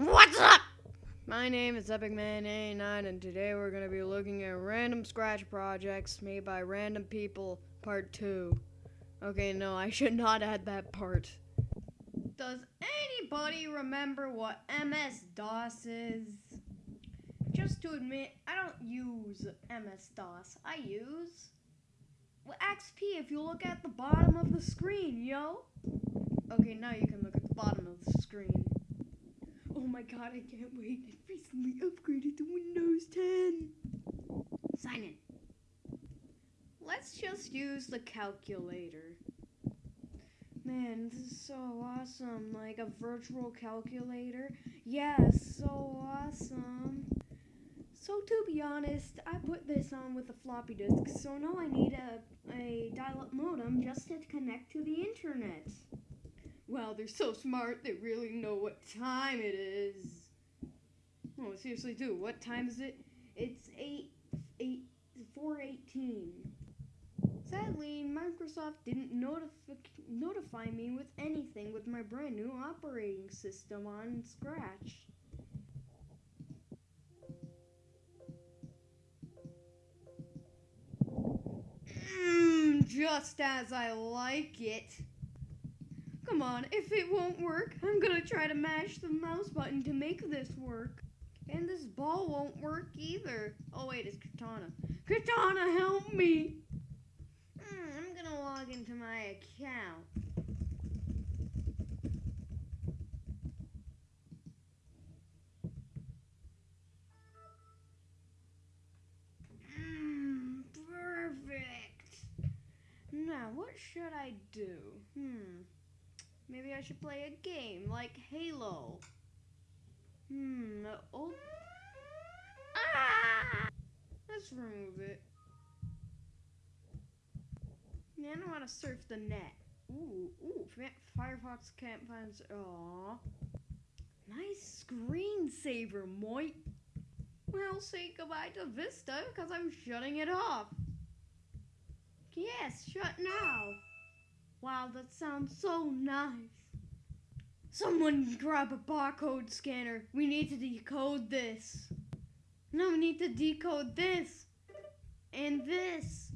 What's up? My name is EpicMan89 and today we're going to be looking at random scratch projects made by random people part 2. Okay, no, I should not add that part. Does anybody remember what MS-DOS is? Just to admit, I don't use MS-DOS. I use well, XP if you look at the bottom of the screen, yo. Okay, now you can look at the bottom of the screen. Oh my god, I can't wait. I recently upgraded to Windows 10. Sign in. Let's just use the calculator. Man, this is so awesome. Like a virtual calculator. Yes, so awesome. So to be honest, I put this on with a floppy disk, so now I need a, a dial-up modem just to connect to the internet. Wow, they're so smart, they really know what time it is. Oh, seriously do. What time is it? It's 8, 8, 418. Sadly, Microsoft didn't notif notify me with anything with my brand new operating system on Scratch. Mmm, just as I like it. Come on, if it won't work, I'm gonna try to mash the mouse button to make this work. And this ball won't work either. Oh wait, it's Katana. Katana, help me! Mm, I'm gonna log into my account. Mm, perfect. Now, what should I do? Hmm. Maybe I should play a game like Halo. Hmm. Oh. Ah! Let's remove it. Yeah, I know how to surf the net. Ooh, ooh, Firefox can't find. Aww. Nice screensaver, Moit. Well, say goodbye to Vista, because I'm shutting it off. Yes, shut now. Wow, that sounds so nice. Someone grab a barcode scanner. We need to decode this. No, we need to decode this. And this.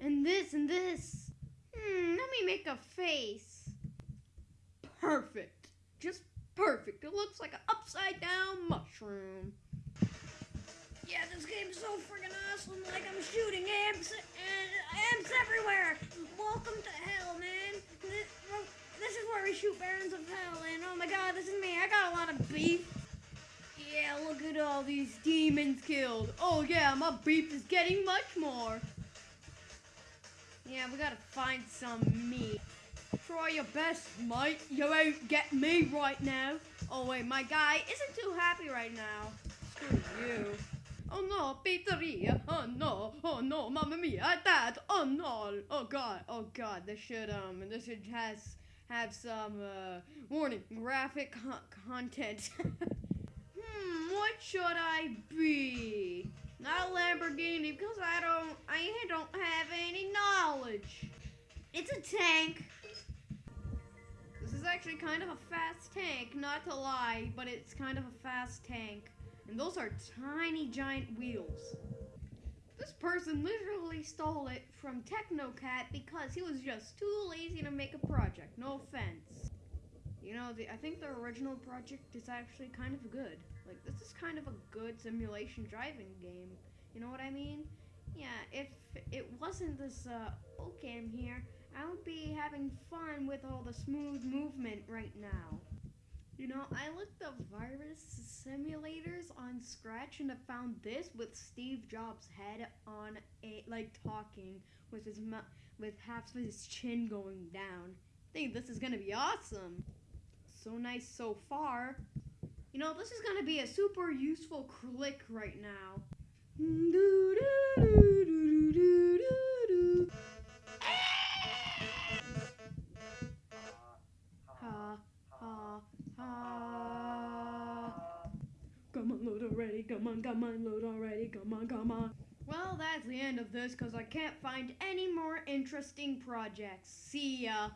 And this and this. Hmm, let me make a face. Perfect. Just perfect. It looks like an upside down mushroom. Yeah, this game's so freaking awesome. Like I'm shooting imps and imps everywhere. Welcome to hell, man. This, this is where we shoot barons of hell. And oh my god, this is me. I got a lot of beef. Yeah, look at all these demons killed. Oh yeah, my beef is getting much more. Yeah, we gotta find some meat. Try your best, mate. You won't get me right now. Oh wait, my guy isn't too happy right now. Screw you. Oh no, pizzeria. Oh no. Oh no, mamma mia, dad. Oh no. Oh god. Oh god. This should um. This should has have some uh warning graphic con content. hmm. What should I be? Not a Lamborghini because I don't. I don't have any knowledge. It's a tank. This is actually kind of a fast tank, not to lie, but it's kind of a fast tank. And those are tiny giant wheels. This person literally stole it from Technocat because he was just too lazy to make a project. No offense. You know, the, I think the original project is actually kind of good. Like, this is kind of a good simulation driving game. You know what I mean? Yeah, if it wasn't this uh, Ocam here, I would be having fun with all the smooth movement right now. You know, I looked up virus simulators on Scratch and I found this with Steve Jobs' head on a like talking with his mouth with half of his chin going down. I think this is gonna be awesome. So nice so far. You know, this is gonna be a super useful click right now. Come on, load already. Come on, come on, load already. Come on, come on. Well, that's the end of this because I can't find any more interesting projects. See ya.